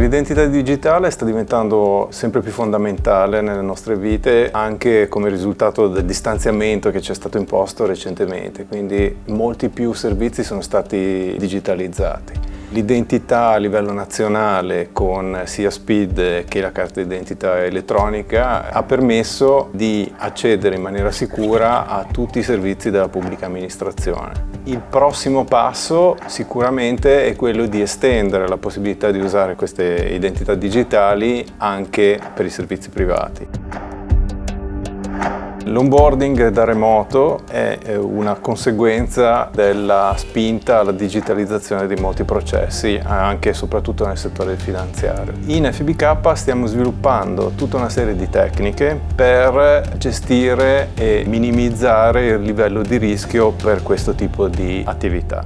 L'identità digitale sta diventando sempre più fondamentale nelle nostre vite anche come risultato del distanziamento che ci è stato imposto recentemente, quindi molti più servizi sono stati digitalizzati. L'identità a livello nazionale con sia SPID che la carta d'identità elettronica ha permesso di accedere in maniera sicura a tutti i servizi della pubblica amministrazione. Il prossimo passo sicuramente è quello di estendere la possibilità di usare queste identità digitali anche per i servizi privati. L'onboarding da remoto è una conseguenza della spinta alla digitalizzazione di molti processi, anche e soprattutto nel settore finanziario. In FBK stiamo sviluppando tutta una serie di tecniche per gestire e minimizzare il livello di rischio per questo tipo di attività.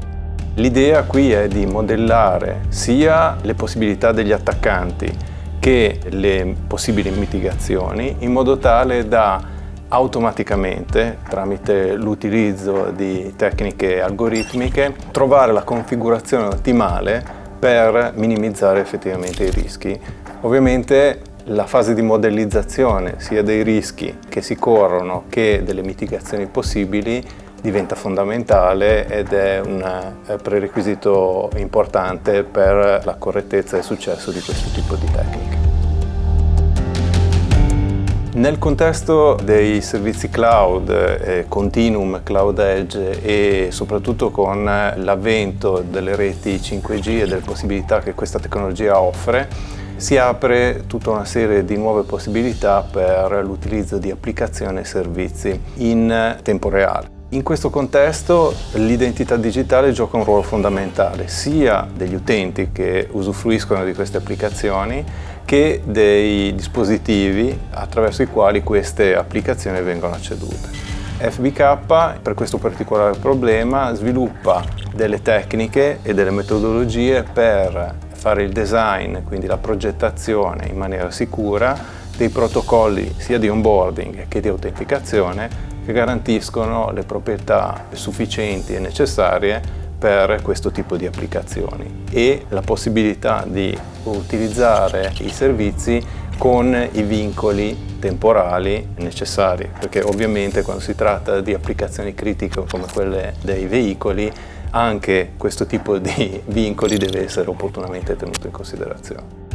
L'idea qui è di modellare sia le possibilità degli attaccanti che le possibili mitigazioni in modo tale da automaticamente tramite l'utilizzo di tecniche algoritmiche trovare la configurazione ottimale per minimizzare effettivamente i rischi. Ovviamente la fase di modellizzazione sia dei rischi che si corrono che delle mitigazioni possibili diventa fondamentale ed è un eh, prerequisito importante per la correttezza e il successo di questo tipo di tecniche. Nel contesto dei servizi cloud, eh, Continuum, Cloud Edge e soprattutto con l'avvento delle reti 5G e delle possibilità che questa tecnologia offre, si apre tutta una serie di nuove possibilità per l'utilizzo di applicazioni e servizi in tempo reale. In questo contesto l'identità digitale gioca un ruolo fondamentale sia degli utenti che usufruiscono di queste applicazioni che dei dispositivi attraverso i quali queste applicazioni vengono accedute. FBK per questo particolare problema sviluppa delle tecniche e delle metodologie per fare il design, quindi la progettazione in maniera sicura dei protocolli sia di onboarding che di autenticazione che garantiscono le proprietà sufficienti e necessarie per questo tipo di applicazioni e la possibilità di utilizzare i servizi con i vincoli temporali necessari perché ovviamente quando si tratta di applicazioni critiche come quelle dei veicoli anche questo tipo di vincoli deve essere opportunamente tenuto in considerazione.